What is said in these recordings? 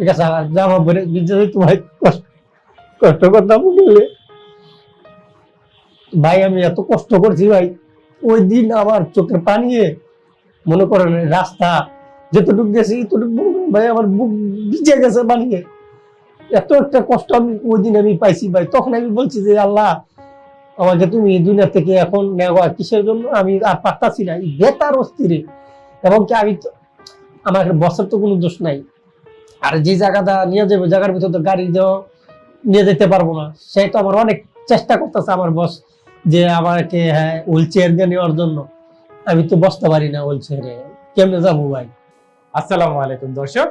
ঠিক আছে, আর জামা পরে যদি তোমার কষ্ট কষ্ট করতাম বললে। ভাই, আমি এত কষ্ট করছি ভাই, ওই দিন আমার চোখের পানিয়ে মনে করেন রাস্তা, যতটুকু গেছি করেন ভাই, আমার বুক ভিজে গেছে বানিয়ে এত একটা কষ্ট আমি ওই দিন আমি পাইছি ভাই। তখন আমি বলছি যে, আল্লাহ, আমাকে তুমি এই দুনিয়া থেকে এখন নেওয়া কিসের জন্য? আমি আর পারতাছি না বেতার অস্থিরে। এবং কি আমি আমার বসের তো কোনো দোষ নাই। আর যে জায়গাটা নিয়ে যাব, জায়গার ভিতর তো গাড়ি দেওয়া নিয়ে যেতে পারব না। সেই তো আমার অনেক চেষ্টা করতেছে আমার বস যে আমাকে হ্যাঁ হুইল চেয়ার দিয়ে নেওয়ার জন্য। আমি তো বসতে পারি না হুইল চেয়ারে কেমনে যাব ভাই? আসসালামু আলাইকুম দর্শক,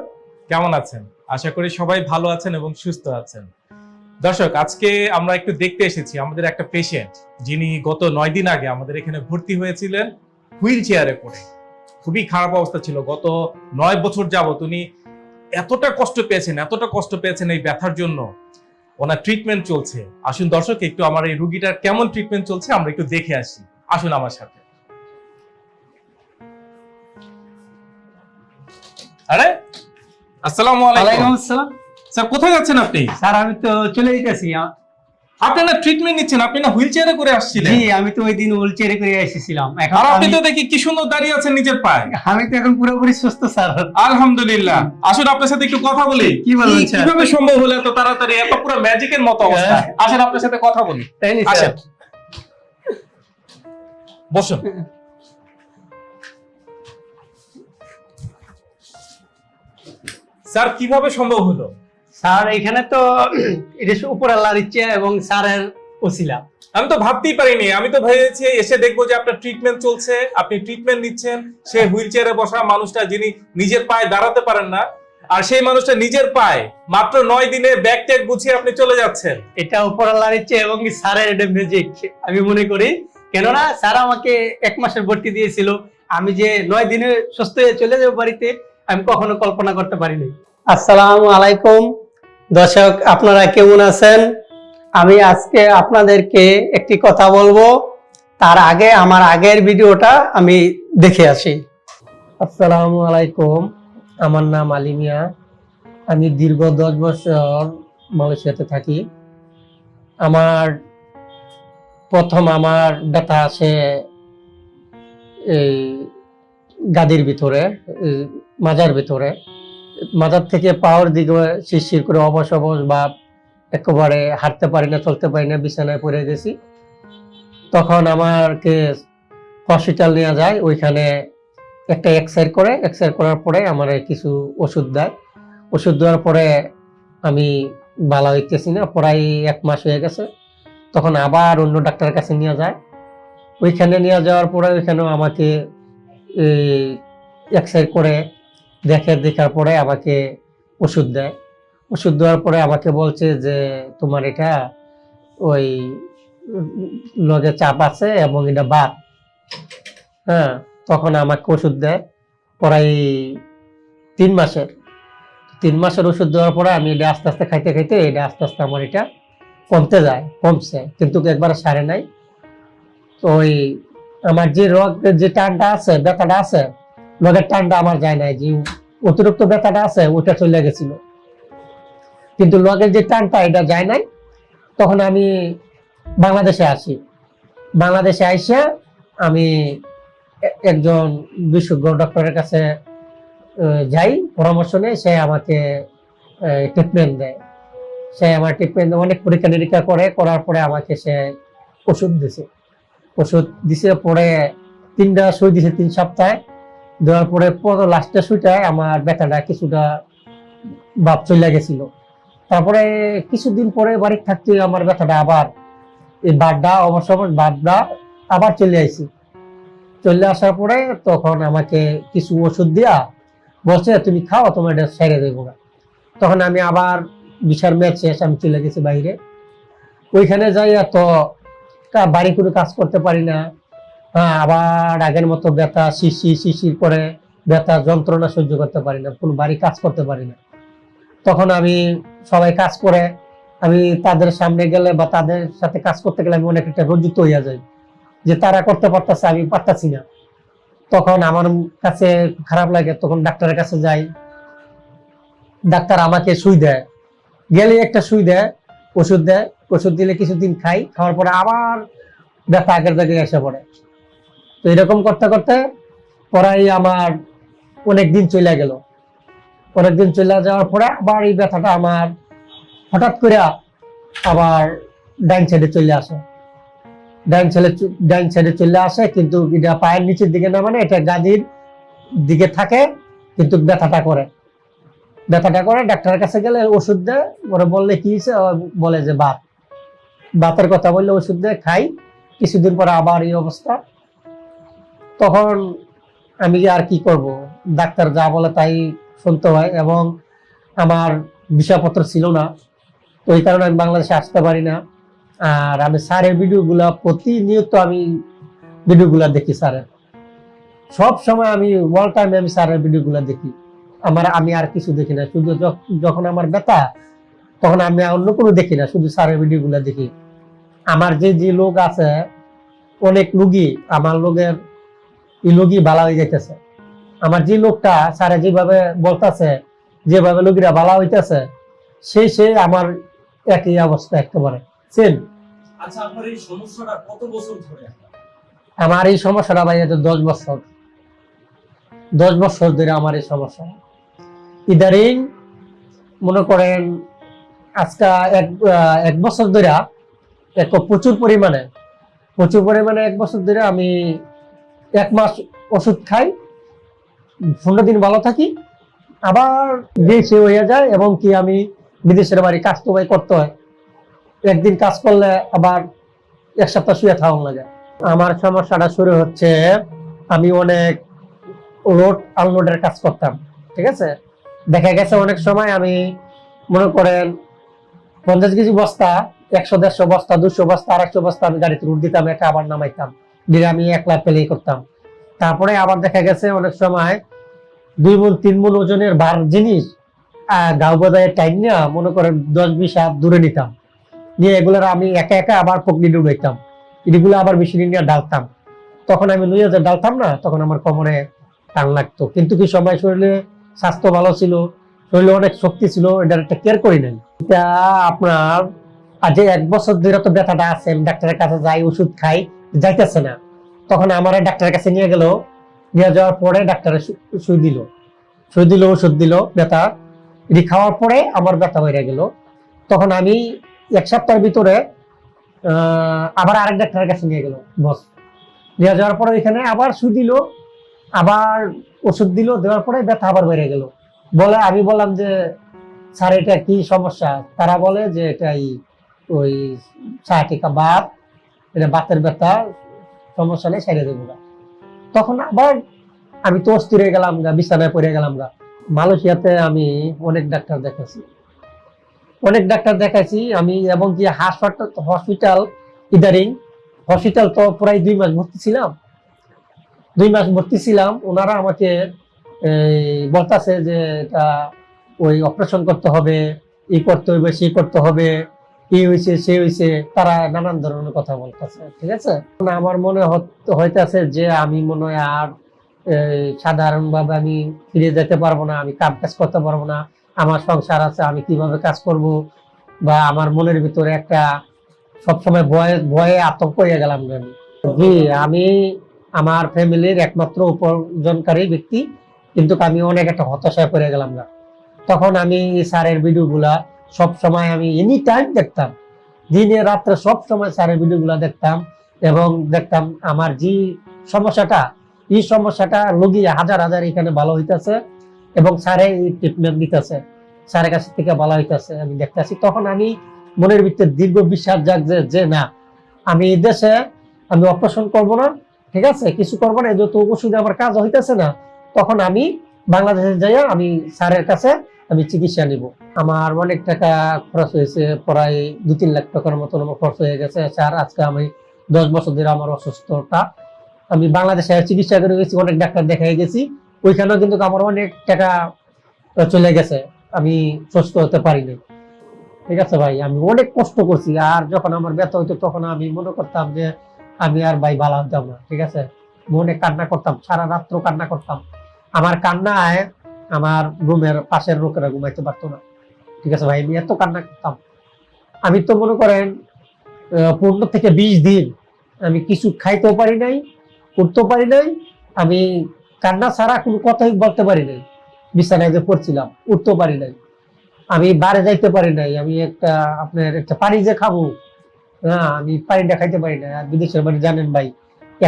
কেমন আছেন? আশা করি সবাই ভালো আছেন এবং সুস্থ আছেন। দর্শক, আজকে আমরা একটু দেখতে এসেছি আমাদের একটা পেশেন্ট যিনি গত নয় দিন আগে আমাদের এখানে ভর্তি হয়েছিলেন হুইল চেয়ারে পড়ে খুবই খারাপ অবস্থা ছিল। গত নয় বছর যাবত উনি এতটা কষ্ট পেয়েছেন এতটা কষ্ট পেয়েছেন এই ব্যথার জন্য। ওনার ট্রিটমেন্ট চলছে। আসুন দর্শক একটু আমার এই রুগীটার কেমন ট্রিটমেন্ট চলছে আমরা একটু দেখে আসি। আসুন আমার সাথে। আরে আসসালামু ওয়ালাইকুম আলাইকুম আসসালাম। স্যার কোথায় যাচ্ছেন আপনি? স্যার আমি তো চলে যেতেছি। আপনি না ট্রিটমেন্ট নিচ্ছেন? আপনি না হুইল চেয়ারে করে আসছিলেন? জি আমি তো ওই দিন হুইল চেয়ারে করে এসেছিলাম। এখন আপনি তো দেখি কি সুন্দর দাঁড়িয়ে আছেন নিজের পায়ে। আমি তো এখন পুরোপুরি সুস্থ স্যার। আলহামদুলিল্লাহ। আসুন আপনার সাথে একটু কথা বলি। কি বলবেন, স্যার? কীভাবে সম্ভব হলো এত তাড়াতাড়ি? এত পুরো ম্যাজিকের মতো অবস্থা। হ্যাঁ। আসেন আপনার সাথে কথা বলি। তাই নি স্যার? বসুন। স্যার কীভাবে সম্ভব হলো? স্যার এখানে তো এটা উপর আল্লাহর ইচ্ছে এবং স্যারের ওসিলা। আমি তো ভাবতেই পারিনি আমি তো ভেবেছি এসে দেখব যে আপনার ট্রিটমেন্ট চলছে আপনি ট্রিটমেন্ট নিচ্ছেন সে হুইল চেয়ারে বসা মানুষটা যিনি নিজের পায়ে দাঁড়াতে পারেন না আর সেই মানুষটা নিজের পায়ে মাত্র নয় দিনে ব্যাগ ট্যাগ গুছিয়ে আপনি চলে যাচ্ছেন। এটা উপর আল্লাহর ইচ্ছে এবং স্যারের এটা ম্যাজিক আমি মনে করি। কেননা স্যার আমাকে এক মাসের ভর্তি দিয়েছিল আমি যে নয় দিনে সুস্থ হয়ে চলে যাব বাড়িতে আমি কখনো কল্পনা করতে পারিনি। আসসালামু আলাইকুম। দর্শক, আপনারা কেমন আছেন? আমি আজকে আপনাদেরকে একটি কথা বলব। তার আগে, আমার আগের ভিডিওটা আমি দেখে আসি। আসসালামু আলাইকুম। আমার নাম আলিমিয়া আমি দীর্ঘ দশ বছর মালয়েশিয়াতে থাকি। আমার প্রথম আমার ব্যথা আছে এই গাদির ভিতরে মাজার ভিতরে। মাজার থেকে পাওয়ার দিকে শিরশির করে অবশ অবশ বা একেবারে হাঁটতে পারি না, চলতে পারি না, বিছানায় পড়ে গেছি। তখন আমাকে হসপিটাল নেওয়া যায়, ওইখানে একটা এক্সরে করে এক্সরে করার পরে আমার কিছু ওষুধ দেয়। ওষুধ দেওয়ার পরে আমি ভালো হইতেছি না, প্রায় এক মাস হয়ে গেছে। তখন আবার অন্য ডাক্তারের কাছে নিয়ে যায়। ওইখানে নিয়ে যাওয়ার পরে ওইখানেও আমাকে এক্সরে করে দেখে দেখার পরে আমাকে ওষুধ দেয়। ওষুধ দেওয়ার পরে আমাকে বলছে যে, তোমার এটা ওই লগে চাপ আছে এবং এটা বাদ। হ্যাঁ তখন আমাকে ওষুধ দেয় প্রায় তিন মাসের। তিন মাসের ওষুধ দেওয়ার পরে আমি এটা আস্তে আস্তে খাইতে খাইতে এটা আস্তে আস্তে আমার এটা কমতে যায়, কমছে। কিন্তু একবার সারে নাই। তো ওই আমার যে রোগ, যে টানটা আছে, ব্যথাটা আছে রোগের টানটা আমার যায় নাই, যে অতিরিক্ত ব্যথাটা আছে ওটা চলে গেছিল। কিন্তু লগের যে টানটা এটা যায় নাই। তখন আমি বাংলাদেশে আসি। বাংলাদেশে আইসা আমি একজন বিশেষজ্ঞ ডক্টরের কাছে যাই, পরামর্শ নেই, সে আমাকে ট্রিটমেন্ট দেয়। সে আমার ট্রিটমেন্ট অনেক পরীক্ষা নিরীক্ষা করে, করার পরে আমাকে সে ওষুধ দিছে। ওষুধ দিছে পরে তিনটা সুই দিছে তিন সপ্তাহে। দেওয়ার পরে লাস্টের সুইটায় আমার ব্যথাটা কিছুটা বাপ চলে গেছিল। তারপরে কিছুদিন পরে বাড়ি থাকতে আমার ব্যথাটা আবার এই বাদটা অবশ্য বাদটা আবার চলে আইছি চলে আসার পরে তখন আমাকে কিছু ওষুধ দিয়া বলছে, তুমি খাও, তোমার এটা সেরে দেবো না। তখন আমি আবার বিশাল ম্যাচ শেষ আমি চলে গেছি বাইরে। ওইখানে যাই তো বাড়ি কোনো কাজ করতে পারি না। হ্যাঁ আবার আগের মতো ব্যথা শিশি শিশির পরে ব্যথা যন্ত্রণা সহ্য করতে পারি না, কোনো বাড়ি কাজ করতে পারি না। তখন আমি সবাই কাজ করে, আমি তাদের সামনে গেলে বা তাদের সাথে কাজ করতে গেলে আমি অনেক একটা রঞ্জিত হইয়া যাই, যে তারা করতে পারতেছে, আমি পারতাছি না। তখন আমার কাছে খারাপ লাগে, তখন ডাক্তারের কাছে যাই, ডাক্তার আমাকে সুই দেয়। গেলে একটা সুই দেয়, ওষুধ দেয়, ওষুধ দিলে কিছুদিন খাই, খাওয়ার পরে আবার ব্যথা আগের জায়গায় এসে পড়ে। তো এরকম করতে করতে পরাই আমার অনেক দিন চলে গেল। অনেক দিন চলে যাওয়ার পরে আবার এই ব্যথাটা আমার হঠাৎ করে আবার ডাইন সাইডে চলে আসে। ডাইন সাইডে ডাইন সাইডে চলে আসে কিন্তু এটা পায়ের নিচের দিকে না মানে এটা গাদির দিকে থাকে কিন্তু ব্যথাটা করে। ব্যথাটা করে ডাক্তারের কাছে গেলে ওষুধ দেয়, ওরা বললে কি হয়েছে? বলে যে বাত। বাতের কথা বললে ওষুধ দেয়, খাই। কিছুদিন পরে আবার এই অবস্থা। তখন আমি যে আর কি করব? ডাক্তার যা বলে তাই শুনতে হয় এবং আমার বিষয়পত্র ছিল না। তো এই কারণে আমি বাংলাদেশে আসতে পারি না। আর আমি স্যারের ভিডিওগুলা প্রতিনিয়ত আমি ভিডিওগুলা দেখি স্যারের। সব সময় আমি অল টাইমে আমি স্যারের ভিডিওগুলা দেখি। আমার আমি আর কিছু দেখি না। শুধু যখন আমার ব্যথা, তখন আমি অন্য কোনো দেখি না। শুধু স্যারের ভিডিওগুলা দেখি। আমার যে যে লোক আছে, অনেক রুগী, আমার লোকের এই রোগী ভালো হয়ে যাইতেছে। আমার যে লোকটা স্যারে যেভাবে বলতেছে যেভাবে রোগীরা ভালো হইতেছে সেই সে আমার একই অবস্থা একেবারে। সেম। আচ্ছা আপনার এই সমস্যাটা কত বছর ধরে? আমার এই সমস্যাটা ভাই তো দশ বছর। দশ বছর ধরে আমার এই সমস্যা। ইদারিং মনে করেন আজকে এক এক বছর ধরে এক প্রচুর পরিমাণে প্রচুর পরিমাণে এক বছর ধরে আমি এক মাস ওষুধ খাই, পনেরো দিন ভালো থাকি। আবার বেশি হয়ে যায় এবং কি আমি বিদেশের বাড়ি কাজ তো করতে হয়। একদিন কাজ করলে আবার এক সপ্তাহ শুয়ে থাকুন লাগে আমার সমস্যাটা শুরু হচ্ছে, আমি অনেক রোড আনলোডের কাজ করতাম, ঠিক আছে? দেখা গেছে অনেক সময় আমি মনে করেন পঞ্চাশ কেজি বস্তা, একশো, দেড়শো বস্তা, দুশো বস্তা, আড়াইশো বস্তা আমি গাড়িতে রুট দিতাম এটা আবার নামাইতাম। দিয়ে আমি একলা পেলেই করতাম। তারপরে আবার দেখা গেছে অনেক সময় দুই মন তিন মন ওজনের বার জিনিস আহ, গাও বাজারে টাইম নিয়ে মনে করেন দশ বিশ হাত দূরে নিতাম। নিয়ে এগুলোর আমি একা একা আবার পকনি ডুবাইতাম এগুলো আবার মেশিনে নিয়ে ডালতাম। তখন আমি নুয়ে যে ডালতাম না তখন আমার কোমরে টান লাগতো। কিন্তু কি সময় শরীরে স্বাস্থ্য ভালো ছিল শরীরে অনেক শক্তি ছিল এটার একটা কেয়ার করি নাই। এটা আপনার আজ এক বছর ধরে তো ব্যথাটা আছে ডাক্তারের কাছে যাই ওষুধ খাই যাইতেছে না। তখন আমার ডাক্তারের কাছে নিয়ে গেল। নিয়ে যাওয়ার পরে ডাক্তারের সু- সুই দিল। সুই দিল, ওষুধ দিল, ব্যথা। এটি খাওয়ার পরে আমার ব্যথা বেড়ে গেল। তখন আমি এক সপ্তাহের ভিতরে আবার আরেক ডাক্তারের কাছে নিয়ে গেল, বস। নিয়ে যাওয়ার পরে এখানে আবার সুই দিল, আবার ওষুধ দিল, দেওয়ার পরে ব্যথা আবার বেড়ে গেল। বলে, আমি বললাম যে, স্যার, এটা কি সমস্যা? তারা বলে যে, এটাই ওই সায়াটিকা বাত এটা বাতের ব্যথা, সমস্যা নেই সেরে দেবো। তখন আবার আমি তো অস্থির গেলাম গা, বিছানায় পড়ে গেলাম গা। মালয়েশিয়াতে আমি অনেক ডাক্তার দেখাচ্ছি অনেক ডাক্তার দেখাইছি, আমি এবং কি হাসপাতাল, হসপিটাল, ইদারিং, হসপিটাল তো প্রায় দুই মাস ভর্তি ছিলাম। দুই মাস ভর্তি ছিলাম, ওনারা আমাকে বলতেছে যে এটা ওই অপারেশন করতে হবে, ই করতে হবে সে করতে হবে। হয়েছে সে হয়েছে তারা নানান ধরনের কথা বলতেছে, ঠিক আছে? আমার মনে হইতাছে যে আমি মনে হয় আর সাধারণ ভাবে আমি ফিরে যেতে পারব না, আমি কাম কাজ করতে পারব না, আমার সংসার আছে, আমি কীভাবে কাজ করব? বা আমার মনের ভিতরে একটা সবসময় ভয়ে ভয়ে আতঙ্ক হয়ে গেলাম আমি। জি, আমি আমার ফ্যামিলির একমাত্র উপার্জনকারী ব্যক্তি, কিন্তু আমি অনেক একটা হতাশায় পড়ে গেলাম না। তখন আমি স্যারের ভিডিওগুলা সব সময় আমি এনি টাইম দেখতাম। দিনে, রাত্রে সব সময় স্যারের ভিডিওগুলা দেখতাম এবং দেখতাম আমার যে সমস্যাটা, এই সমস্যাটা রোগী হাজার হাজার এখানে ভালো হইতেছে এবং স্যারে ট্রিটমেন্ট দিতেছে। স্যারের কাছ থেকে ভালো হইতেছে, আমি দেখতেছি। তখন আমি মনের ভিতরে দীর্ঘ বিশ্বাস জাগ যে যে না, আমি এই দেশে আমি অপারেশন করব না, ঠিক আছে? কিছু করব না যত ওষুধে আমার কাজ হইতেছে না, তখন আমি বাংলাদেশে যাইয়া আমি স্যারের কাছে আমি চিকিৎসা নিব। আমার অনেক টাকা খরচ হয়েছে, প্রায় দু তিন লাখ টাকার মতন আমার খরচ হয়ে গেছে। স্যার, আজকে আমি দশ বছর ধরে আমার অসুস্থতা। আমি বাংলাদেশে চিকিৎসা করে গেছি, অনেক ডাক্তার দেখাই গেছি। ওইখানেও কিন্তু আমার অনেক টাকা চলে গেছে। আমি সুস্থ হতে পারিনি। ঠিক আছে ভাই, আমি অনেক কষ্ট করছি। আর যখন আমার ব্যথা হইতো, তখন আমি মনে করতাম যে আমি আর ভাই ভালো হতাম না। ঠিক আছে? মনে কান্না করতাম, সারা রাত্র কান্না করতাম। আমার কান্নায় আমার রুমের পাশের লোকেরা ঘুমাইতে পারতো না। ঠিক আছে ভাই, আমি এত কান্না করতাম। আমি তো মনে করেন পনেরো থেকে বিশ দিন আমি কিছু খাইতেও পারি নাই উঠতেও পারি নাই, আমি কান্না ছাড়া কোনো কথাই বলতে পারি নাই। বিছানায় যে পড়ছিলাম, উঠতেও পারি নাই। আমি বারে যাইতে পারি নাই, আমি একটা আপনার একটা পানি যে খাব হ্যাঁ আমি পানিটা খাইতে পারি না আর বিদেশের বাড়ি জানেন ভাই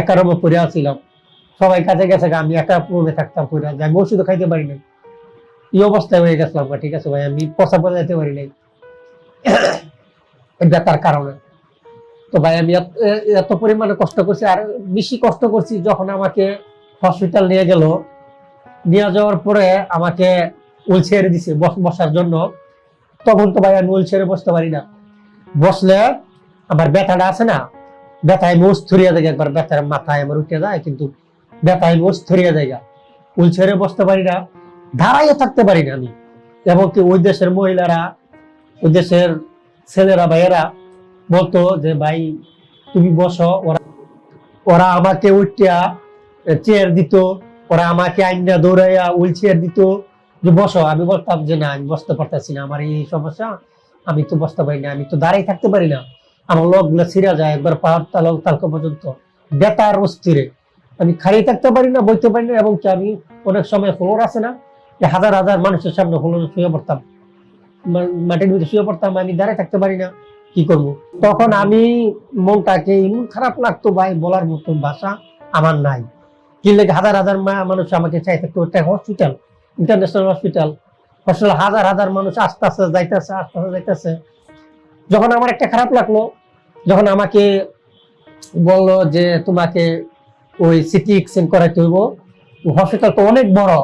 একা রুমে পড়ে আছিলাম। সবাই কাছে গেছে আমি একা রুমে থাকতাম, পড়ে। আমি ওষুধও খাইতে পারি নাই। এই অবস্থায় হয়ে গেছিলাম ঠিক আছে ভাই? আমি পচা পচা যেতে পারি নাই। ব্যথার কারণে। তো ভাই, আমি এত- পরিমাণে কষ্ট করছি আর বেশি কষ্ট করছি যখন আমাকে হসপিটাল নিয়ে গেল। নিয়ে যাওয়ার পরে আমাকে উল ছেড়ে দিছে বস- বসার জন্য। তখন তো ভাই আমি উল ছেড়ে বসতে পারি না। বসলে আমার ব্যথাটা আছে না? ব্যথায় মোষ থরিয়া যায় একবার, ব্যথার মাথায় আমার উঠে যায়, কিন্তু ব্যথায় মোষ থরিয়া যায় উল ছেড়ে বসতে পারি না। দাঁড়াইয়ে থাকতে পারি না আমি। এবং কি ওই দেশের মহিলারা, ওই দেশের ছেলেরা, ভাইয়েরা বলতো যে, ভাই, তুমি বসো, ওরা ওরা আমাকে উঠিয়া চেয়ার দিত, ওরা আমাকে আইনা দৌড়াইয়া হুইল চেয়ার দিত যে, বসো। আমি বলতাম যে, না, আমি বসতে পারতেছি না, আমার এই সমস্যা, আমি তো বসতে পারি না, আমি তো দাঁড়াই থাকতে পারি না। আমার লোকগুলো ছিঁড়া যায় একবার পাহাড় তালক তালকা পর্যন্ত। বেতার অস্থিরে। আমি খাড়িয়ে থাকতে পারি না, বইতে পারি না এবং কি আমি অনেক সময় ফ্লোর আছে না যে হাজার হাজার মানুষের সামনে ফ্লোরে শুয়ে পড়তাম। মাটির ভিতরে শুয়ে পড়তাম, আমি দাঁড়ায় থাকতে পারি না, কি করব? তখন আমি মনটাকে এমন খারাপ লাগতো ভাই, বলার মতন ভাষা আমার নাই। কি লেগে হাজার হাজার মানুষ আমাকে চাই থাকতো একটা হসপিটাল ইন্টারন্যাশনাল হসপিটাল হসপিটাল হাজার হাজার মানুষ আস্তে আস্তে যাইতেছে, আস্তে আস্তে যাইতেছে। যখন আমার একটা খারাপ লাগল, যখন আমাকে বলল যে তোমাকে ওই সিটি এক্সচেঞ্জ করাইতে হইব হসপিটাল তো অনেক বড়।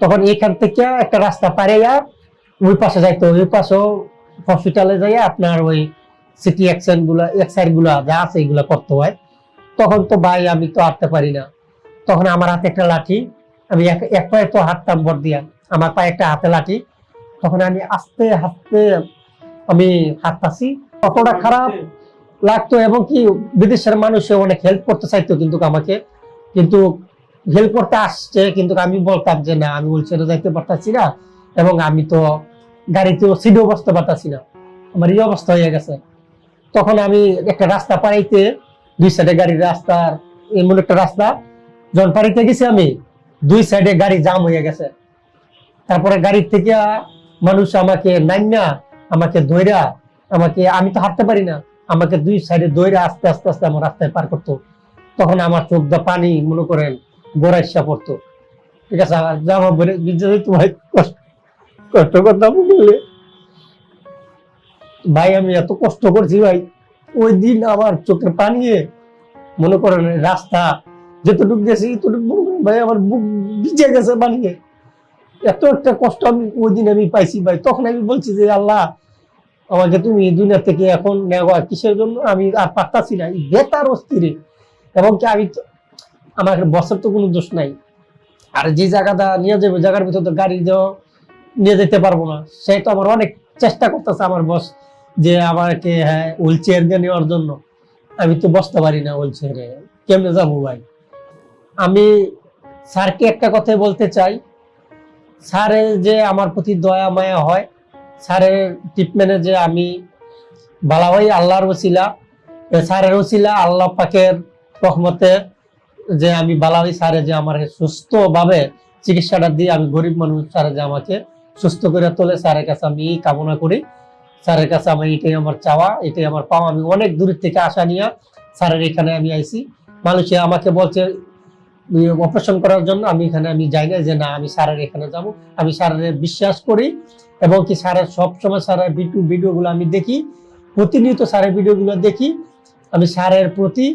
তখন এখান থেকে একটা রাস্তা পাড়াইয়া ওই পাশে যাইতো, ওই পাশেও হসপিটালে যাইয়া আপনার ওই সিটি এক্সচেঞ্জগুলা এক্সাইডগুলা যা আছে এগুলা করতে হয়। তখন তো ভাই আমি তো হাঁটতে পারি না। তখন আমার হাতে একটা লাঠি, আমি এক পায়ে তো হাঁটতাম বর দিয়া, আমার পায়ে একটা হাতে লাঠি। তখন আমি আস্তে আস্তে আমি হাঁটতাছি। কতটা খারাপ লাগতো এবং কি বিদেশের মানুষে অনেক হেল্প করতে চাইতো কিন্তু আমাকে। কিন্তু হেল্প করতে আসছে, কিন্তু আমি বলতাম যে না, আমি উলচেরে যাইতে পারতাছি না এবং আমি তো গাড়িতেও সিটেও বসতে পারতাছি না। আমার এই অবস্থা হয়ে গেছে। তখন আমি একটা রাস্তা পাড়াইতে, দুই সাইডে গাড়ির রাস্তার এমন একটা রাস্তা, যখন পাড়িতে গেছি আমি, দুই সাইডে গাড়ি জাম হয়ে গেছে। তারপরে গাড়ির থেকে মানুষ আমাকে নাইনা আমাকে দইরা, আমাকে, আমি তো হাঁটতে পারি না, আমাকে দুই সাইডে দইরা আস্তে আস্তে আস্তে আমার রাস্তায় পার করতো। তখন আমার চোখ দা পানি, মনে করেন গোড়াইসা পড়তো। ঠিক আছে জামা ভিজে যেত ভাই কষ্ট কষ্ট করতাম বলে। ভাই, আমি এত কষ্ট করছি ভাই, ওই দিন আমার চোখের পানিয়ে মনে করেন রাস্তা, যতটুকু গেছি করেন ভাই, আমার বুক ভিজে গেছে পানিয়ে এত একটা কষ্ট আমি ওই দিন আমি পাইছি ভাই। তখন আমি বলছি যে, আল্লাহ, আমাকে তুমি দুনিয়া থেকে এখন নেওয়া কিসের জন্য? আমি আর পারতাছি না। বেতার অস্থিরে। এবং কি আমি আমার বসের তো কোনো দোষ নাই। আর যে জায়গাটা নিয়ে যাবে, জায়গার ভিতর তো গাড়ি দেওয়া নিয়ে যেতে পারব না। সেই তো আমার অনেক চেষ্টা করতেছে আমার বস যে আমাকে হ্যাঁ হুইল চেয়ার দিয়ে নেওয়ার জন্য। আমি তো বসতে পারি না হুইল চেয়ারে কেমনে যাব ভাই? আমি স্যারকে একটা কথাই বলতে চাই। স্যারের যে আমার প্রতি দয়া, মায়া হয়, স্যারের ট্রিটমেন্টে যে আমি বালা ভাই আল্লাহর ওসিলা। স্যারের ওসিলা আল্লাহ পাকের রহমতে যে আমি বালাওই স্যারে যে আমার সুস্থভাবে চিকিৎসাটা দিয়ে আমি গরিব মানুষ স্যারে যে আমাকে সুস্থ করে তোলে, স্যারের কাছে আমি এই কামনা করি। স্যারের কাছে আমার এটাই আমার চাওয়া, এটাই আমার পাওয়া। আমি অনেক দূর থেকে আশা নিয়ে স্যারের এখানে আমি আইছি। মানুষে আমাকে বলছে অপারেশন করার জন্য আমি এখানে আমি যাই না যে না, আমি স্যারের এখানে যাব। আমি স্যারের বিশ্বাস করি এবং কি স্যারের সবসময় স্যারের ভিডিও ভিডিওগুলো আমি দেখি, প্রতিনিয়ত স্যারের ভিডিওগুলো দেখি। আমি স্যারের প্রতি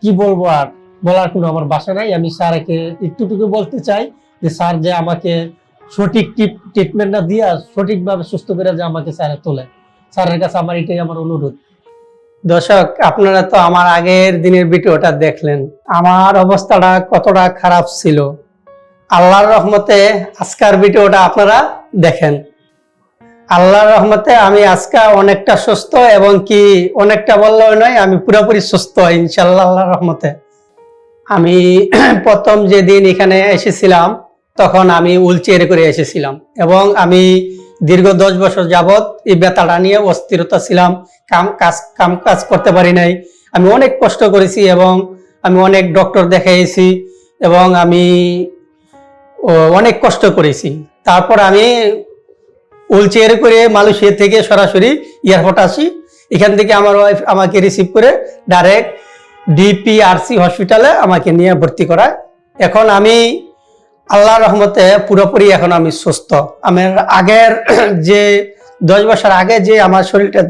কি বলব আর? বলার কোনো আমার বাসা নাই। আমি স্যারকে একটুটুকু বলতে চাই যে, স্যার যে আমাকে সঠিক ট্রিটমেন্টটা দিয়া সঠিকভাবে সুস্থ করে যে আমাকে স্যারে তোলে। স্যারের কাছে আমার এটাই আমার অনুরোধ। দর্শক, আপনারা তো আমার আগের দিনের ভিডিওটা দেখলেন। আমার অবস্থাটা কতটা খারাপ ছিল। আল্লাহর রহমতে আজকের ভিডিওটা আপনারা দেখেন। আল্লাহর রহমতে আমি আজকে অনেকটা সুস্থ এবং কি অনেকটা বললেও নয়, আমি পুরোপুরি সুস্থ ইনশাল্লাহ আল্লাহর রহমতে। আমি প্রথম যেদিন এখানে এসেছিলাম, তখন আমি হুইল চেয়ারে করে এসেছিলাম এবং আমি দীর্ঘ দশ বছর যাবৎ এই ব্যথাটা নিয়ে অস্থিরতা ছিলাম, কাম কাজ কাম কাজ করতে পারি নাই। আমি অনেক কষ্ট করেছি এবং আমি অনেক ডক্টর দেখাইছি এবং আমি অনেক কষ্ট করেছি। তারপর আমি চেয়ারে করে মালয়েশিয়া থেকে সরাসরি এয়ারপোর্ট আসি। এখান থেকে আমার ওয়াইফ আমাকে রিসিভ করে ডাইরেক্ট ডিপিআরসি হসপিটালে আমাকে নিয়ে ভর্তি করায়। এখন আমি আল্লাহর রহমতে পুরোপুরি এখন আমি সুস্থ। আমার আগের যে দশ বছর আগে যে আমার শরীরটা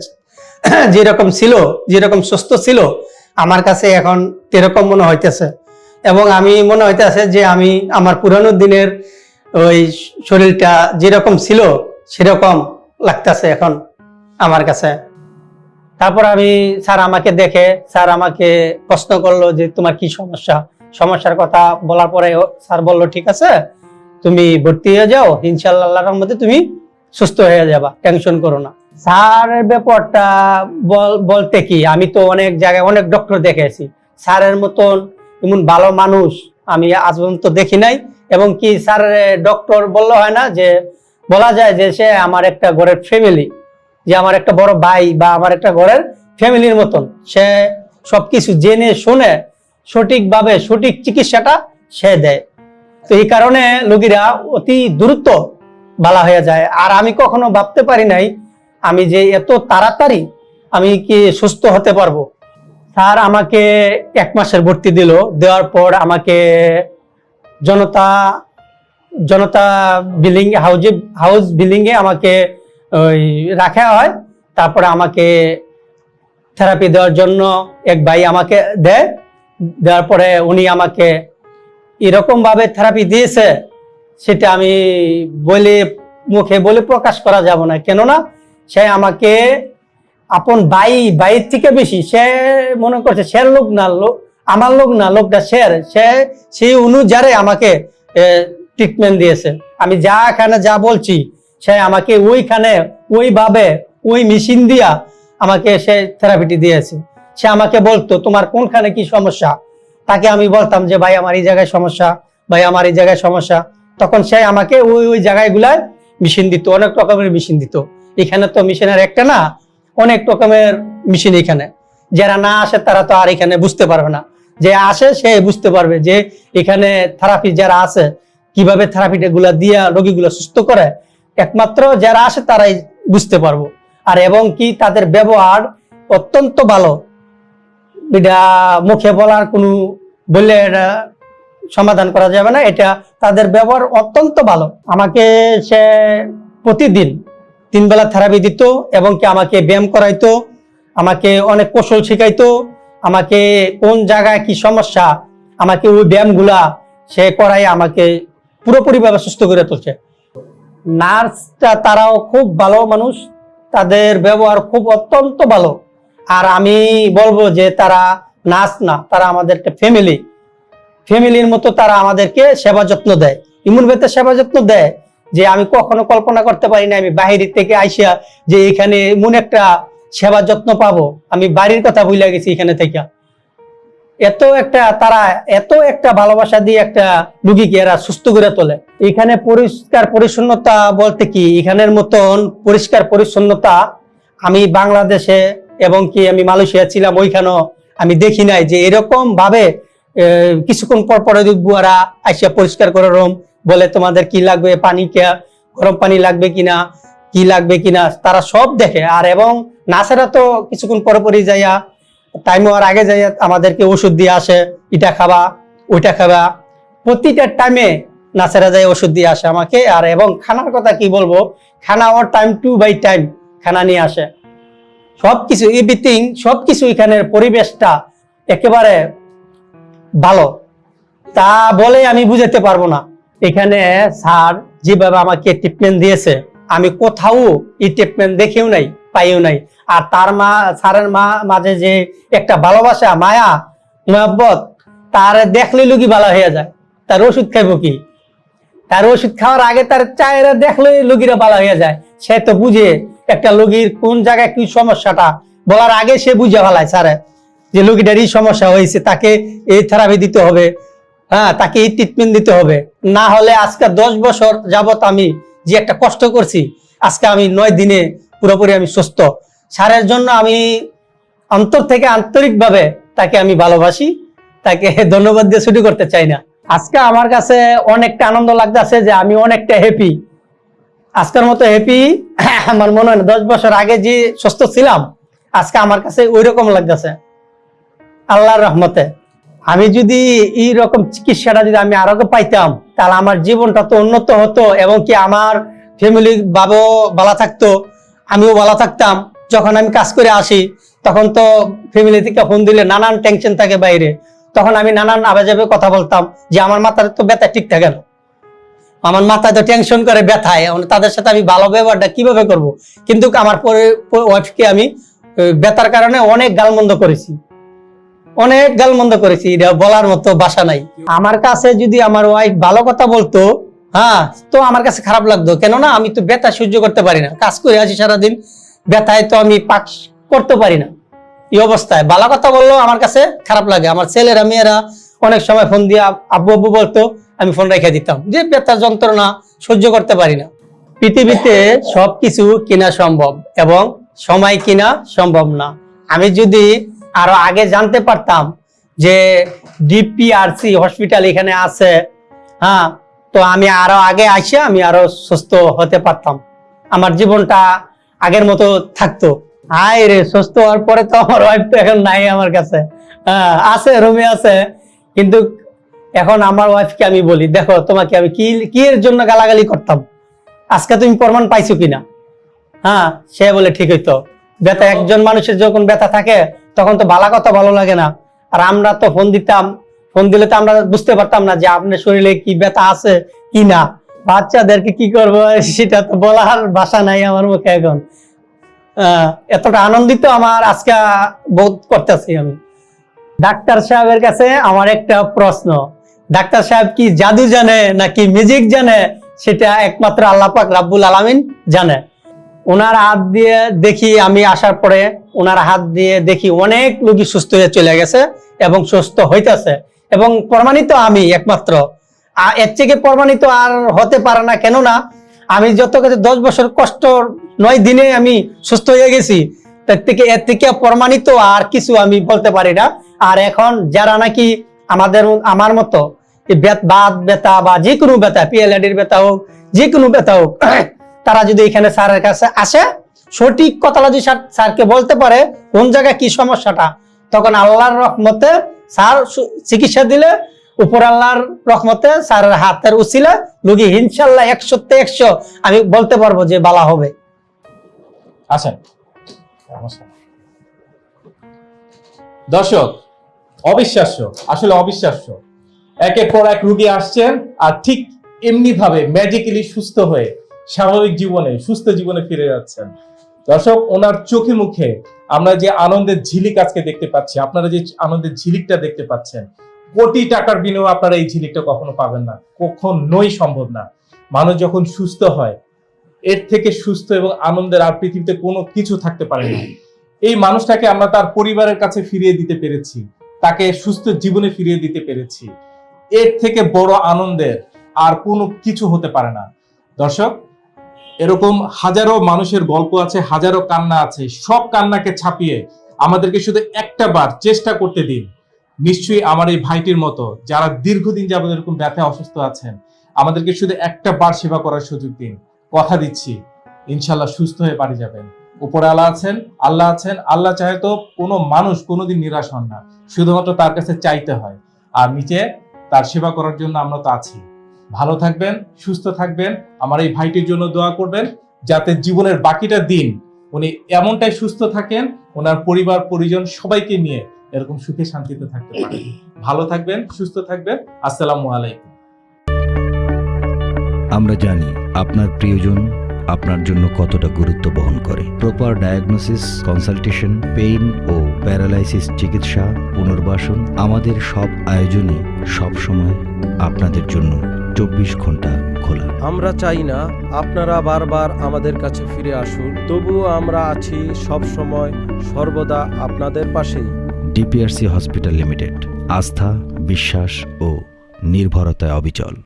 যেরকম ছিল, যেরকম সুস্থ ছিল, আমার কাছে এখন তেরকম মনে হইতেছে। এবং আমি মনে হইতেছে যে আমি আমার পুরানো দিনের ওই শরীরটা যেরকম ছিল সেরকম লাগতেছে এখন আমার কাছে। তারপর আমি স্যার আমাকে দেখে, স্যার আমাকে প্রশ্ন করল যে তোমার কি সমস্যা? সমস্যার কথা বলার পরে স্যার বলল, ঠিক আছে, তুমি ভর্তি হয়ে যাও ইনশাল্লাহ মধ্যে তুমি সুস্থ হয়ে যাবা, টেনশন করো না। স্যারের ব্যাপারটা বল- বলতে কি? আমি তো অনেক জায়গায় অনেক ডক্টর দেখেছি। স্যারের মতন এমন ভালো মানুষ আমি আজ পর্যন্ত দেখি নাই। এবং কি স্যার ডক্টর বললে হয় না যে বলা যায় যে সে আমার একটা ঘরের ফ্যামিলি যে আমার একটা বড় ভাই বা আমার একটা ঘরের ফ্যামিলির মতন। সে সবকিছু জেনে, শুনে, সঠিকভাবে সঠিক চিকিৎসাটা সে দেয়। তো এই কারণে রোগীরা অতি দ্রুত বালা হয়ে যায়। আর আমি কখনো ভাবতে পারি নাই, আমি যে এত তাড়াতাড়ি আমি কি সুস্থ হতে পারব? স্যার আমাকে এক মাসের ভর্তি দিল, দেওয়ার পর আমাকে জনতা জনতা বিল্ডিং হাউজে হাউস বিল্ডিং এ আমাকে ওই রাখা হয়। তারপরে আমাকে থেরাপি দেওয়ার জন্য এক ভাই আমাকে দেয়। দেওয়ার পরে উনি আমাকে এরকম ভাবে থেরাপি দিয়েছে, সেটা আমি বলে, মুখে বলে প্রকাশ করা যাব না। কেননা সে আমাকে আপন ভাই, ভাইয়ের থেকে বেশি, সে মনে করছে সে লোক না লোক আমার লোক না, লোকটা শের সে সেই অনুযায়ী আমাকে ট্রিটমেন্ট দিয়েছে। আমি যা এখানে যা বলছি, সে আমাকে ওইখানে, ওইভাবে, ওই মেশিন দিয়া আমাকে সে থেরাপিটি দিয়েছে। সে আমাকে বলতো, তোমার কোনখানে কি সমস্যা? তাকে আমি বলতাম যে, ভাই, আমার এই জায়গায় সমস্যা, ভাই, আমার এই জায়গায় সমস্যা। তখন সে আমাকে ওই ওই জায়গাগুলায় মেশিন দিত, অনেক রকমের মেশিন দিত। এখানে তো মেশিনের একটা না, অনেক রকমের মেশিন এখানে। যারা না আসে, তারা তো আর এখানে বুঝতে পারবে না। যে আসে, সে বুঝতে পারবে যে, এখানে থেরাপি যারা আছে কীভাবে থেরাপিটা গুলা দিয়া রোগীগুলো সুস্থ করে, একমাত্র যারা আসে তারাই বুঝতে পারব। আর এবং কি তাদের ব্যবহার অত্যন্ত ভালো। এটা মুখে বলার কোনো বললে এটা সমাধান করা যাবে না, এটা তাদের ব্যবহার অত্যন্ত ভালো। আমাকে সে প্রতিদিন তিন বেলা থেরাপি দিত এবং কি আমাকে ব্যায়াম করাইতো, আমাকে অনেক কৌশল শিখাইতো, আমাকে কোন জায়গায় কি সমস্যা, আমাকে ওই ব্যায়ামগুলা সে করাই আমাকে পুরোপুরিভাবে সুস্থ করে তুলছে। নার্সটা তারাও খুব ভালো মানুষ, তাদের ব্যবহার খুব অত্যন্ত ভালো। আর আমি বলব যে তারা নার্স না, তারা আমাদের একটা ফ্যামিলি ফ্যামিলির মতো তারা আমাদেরকে সেবা যত্ন দেয়। ইমন বেতে সেবা যত্ন দেয় যে আমি কখনো কল্পনা করতে পারি না, আমি বাহির থেকে আইসিয়া যে এখানে এমন একটা সেবা যত্ন পাবো। আমি বাড়ির কথা ভুলে গেছি এখানে থেকে। এত একটা তারা, এত একটা ভালোবাসা দিয়ে একটা রুগীকে এরা সুস্থ করে তোলে। এখানে পরিষ্কার পরিচ্ছন্নতা বলতে কি? এখানের মতন পরিষ্কার পরিচ্ছন্নতা আমি বাংলাদেশে এবং কি আমি মালয়েশিয়া ছিলাম, ওইখানেও আমি দেখি নাই যে এরকম ভাবে কিছুক্ষণ পর পরে বুয়ারা আইসা পরিষ্কার করে রুম, বলে তোমাদের কি লাগবে, পানি কে, গরম পানি লাগবে কিনা, কি লাগবে কিনা, তারা সব দেখে। আর এবং নার্সেরা তো কিছুক্ষণ পরে পরে যাইয়া টাইম হওয়ার আগে যাই আমাদেরকে ওষুধ দিয়ে আসে, এটা খাবা, ওইটা খাবা। প্রতিটা টাইমে নার্সেরা যায় ওষুধ দিয়ে আসে আমাকে। আর এবং খানার কথা কি বলব? খানা ওর টাইম টু বাই টাইম খানা নিয়ে আসে। সবকিছু এভরিথিং সবকিছু এখানের পরিবেশটা একেবারে ভালো। তা বলে আমি বুঝাতে পারব না। এখানে স্যার যেভাবে আমাকে ট্রিটমেন্ট দিয়েছে, আমি কোথাও এই ট্রিটমেন্ট দেখেও নাই, পাইও নাই। আর তার মা, স্যারের মা মাঝে যে একটা ভালোবাসা, মায়া, মহব্বত, তার দেখলে লুকি ভালো হয়ে যায়। তার ওষুধ খাইব কি? তার ওষুধ খাওয়ার আগে তার চায়েরা দেখলে লুগিরা ভালো হয়ে যায়। সে তো বুঝে একটা লুগির কোন জায়গায় কি সমস্যাটা। বলার আগে সে বুঝে ফেলায় স্যারে যে লুগিটার এই সমস্যা হয়েছে, তাকে এই থেরাপি দিতে হবে হ্যাঁ তাকে এই ট্রিটমেন্ট দিতে হবে। না হলে আজকে দশ বছর যাবত আমি যে একটা কষ্ট করছি, আজকে আমি নয় দিনে পুরোপুরি আমি সুস্থ। সারের জন্য আমি অন্তর থেকে আন্তরিকভাবে তাকে আমি ভালোবাসি, তাকে ধন্যবাদ দিয়ে ছুটি করতে চাই না। আজকে আমার কাছে অনেকটা আনন্দ লাগতেছে যে আমি অনেকটা হ্যাপি আজকের মতো হ্যাপি আমার মনে হয় দশ বছর আগে যে সুস্থ ছিলাম, আজকে আমার কাছে ওই রকম লাগতেছে। আল্লাহর রহমতে। আমি যদি এই রকম চিকিৎসাটা যদি আমি আরও পাইতাম, তাহলে আমার জীবনটা তো উন্নত হতো এবং কি আমার ফ্যামিলি বাবাও ভালো থাকতো, আমিও ভালো থাকতাম। যখন আমি কাজ করে আসি, তখন তো ফ্যামিলি থেকে ফোন দিলে নানান টেনশন থাকে বাইরে। তখন আমি নানান আবেজাবে কথা বলতাম যে আমার মাথার তো ব্যথা ঠিক থাকে না। আমার মাথায় তো টেনশন করে ব্যথায় তাদের সাথে আমি ভালো ব্যবহারটা কীভাবে করব? কিন্তু আমার পরে ওয়াইফকে আমি ব্যথার কারণে অনেক গালমন্দ করেছি। অনেক গালমন্দ করেছি, এটা বলার মতো বাসা নাই। আমার কাছে যদি আমার ওয়াইফ ভালো কথা বলতো হ্যাঁ তো আমার কাছে খারাপ লাগতো। কেননা আমি তো ব্যথা সহ্য করতে পারি না। কাজ করে আসি সারাদিন ব্যথায় তো আমি পাক করতে পারি না। এই অবস্থায় ভালো কথা বললেও আমার কাছে খারাপ লাগে। আমার ছেলেরা, মেয়েরা অনেক সময় ফোন দিয়ে আব- আব্বু আব্বু বলতো, আমি ফোন রেখে দিতাম। যে ব্যথা যন্ত্রণা সহ্য করতে পারি না। পৃথিবীতে সবকিছু কিনা সম্ভব এবং সময় কিনা সম্ভব না। আমি যদি আরও আগে জানতে পারতাম যে ডিপিআরসি হসপিটাল এখানে আছে হ্যাঁ তো আমি আরও আগে আসে আমি আরও সুস্থ হতে পারতাম। আমার জীবনটা আগের মতো থাকতো। হাই রে, সুস্থ হওয়ার পরে তো আমার ওয়াইফ তো এখন নাই আমার কাছে। হ্যাঁ আছে রুমে আছে। কিন্তু এখন আমার ওয়াইফকে আমি বলি, দেখো, তোমাকে আমি কি কি এর জন্য গালাগালি করতাম? আজকে তুমি প্রমাণ পাইছো কিনা? হ্যাঁ সে বলে, ঠিক হইতো। ব্যথা, একজন মানুষের যখন ব্যথা থাকে, তখন তো ভালো কথা ভালো লাগে না। আর আমরা তো ফোন দিতাম ফোন দিলে তো আমরা বুঝতে পারতাম না যে আপনার শরীরে কি ব্যথা আছে কি না বাচ্চাদেরকে কি করব, সেটা তো বলার ভাষা নাই আমার মুখে এখন। এতটা আনন্দিত আমার আজকে বোধ করতেছি আমি। ডাক্তার সাহেবের কাছে আমার একটা প্রশ্ন, ডাক্তার সাহেব কি জাদু জানে নাকি মিউজিক জানে? সেটা একমাত্র আল্লাহ পাক রাব্বুল আলামিন জানে। ওনার হাত দিয়ে দেখি আমি আসার পরে ওনার হাত দিয়ে দেখি অনেক রোগী সুস্থ হয়ে চলে গেছে এবং সুস্থ হইতেছে। এবং প্রমাণিত আমি একমাত্র। এর থেকে প্রমাণিত আর হতে পারে না। কেননা আমি যত কাছে দশ বছর কষ্ট নয় দিনে আমি সুস্থ হয়ে গেছি, তার থেকে এর থেকে প্রমাণিত আর কিছু আমি বলতে পারি না। আর এখন যারা নাকি আমাদের আমার মতো এই বেত বাত বা যে কোনো ব্যথা পিএলআডির ব্যথা হোক যে কোনো ব্যথা হোক, তারা যদি এখানে স্যারের কাছে আসে, সঠিক কথাটা যদি স্যারকে বলতে পারে, কোন জায়গায় কি সমস্যাটা, তখন আল্লাহর রহমতে স্যার চিকিৎসা দিলে উপর আল্লাহর রহমতে স্যারের হাতের উচিলে রোগী ইনশাল্লাহ একশোতে একশো, আমি বলতে পারব যে বালা হবে। আসেন দর্শক, অবিশ্বাস্য, আসলে অবিশ্বাস্য। একের পর এক রুগী আসছেন আর ঠিক এমনি ভাবে ম্যাজিক্যালি সুস্থ হয়ে স্বাভাবিক জীবনে, সুস্থ জীবনে ফিরে যাচ্ছেন। দর্শক, ওনার চোখে মুখে আমরা যে আনন্দের ঝিলিক আজকে দেখতে পাচ্ছি, আপনারা যে আনন্দের ঝিলিকটা দেখতে পাচ্ছেন কোটি টাকার বিনিময়ে আপনারা এই ঝিলিকটা কখনো পাবেন না। কখনোই সম্ভব না। মানুষ যখন সুস্থ হয়, এর থেকে সুস্থ এবং আনন্দের আর পৃথিবীতে কোনো কিছু থাকতে পারে না। এই মানুষটাকে আমরা তার পরিবারের কাছে ফিরিয়ে দিতে পেরেছি। তাকে সুস্থ জীবনে ফিরিয়ে দিতে পেরেছি। এর থেকে বড় আনন্দের আর কোনো কিছু হতে পারে না। দর্শক, এরকম হাজারো মানুষের গল্প আছে, হাজারো কান্না আছে। সব কান্নাকে ছাপিয়ে আমাদেরকে শুধু একটা বার চেষ্টা করতে দিন। নিশ্চয়ই আমার এই ভাইটির মতো যারা দীর্ঘদিন যাবত এরকম ব্যথায় অসুস্থ আছেন, আমাদেরকে শুধু একটা বার সেবা করার সুযোগ দিন। কথা দিচ্ছি, ইনশাল্লাহ সুস্থ হয়ে বাড়ি যাবেন। উপরে আল্লাহ আছেন আল্লাহ আছেন, আল্লাহ চাহে তো কোনো মানুষ কোনোদিন নিরাশ হন না, শুধুমাত্র তার কাছে চাইতে হয়। আর নিচে তার সেবা করার জন্য আমরা তো আছি। ভালো থাকবেন, সুস্থ থাকবেন, আমার এই ভাইটির জন্য দোয়া করবেন, যাতে জীবনের বাকিটা দিন উনি এমনটাই সুস্থ থাকেন, ওনার পরিবার, পরিজন সবাইকে নিয়ে এরকম সুখে শান্তিতে থাকতে পারেন। ভালো থাকবেন সুস্থ থাকবেন। আসসালামু আলাইকুম। আমরা জানি আপনার প্রিয়জন আপনার জন্য কতটা গুরুত্ব বহন করে। প্রপার ডায়াগনোসিস কনসালটেশন পেইন ও প্যারালাইসিস চিকিৎসা পুনর্বাসন আমাদের সব আয়োজনই সবসময় আপনাদের জন্য চব্বিশ ঘণ্টা খোলা। আমরা চাই না আপনারা বারবার আমাদের কাছে ফিরে আসুন তবুও আমরা আছি সব সময় সর্বদা আপনাদের পাশেই। DPRC hospital limited. আস্থা বিশ্বাস ও নির্ভরতায় অবিচল।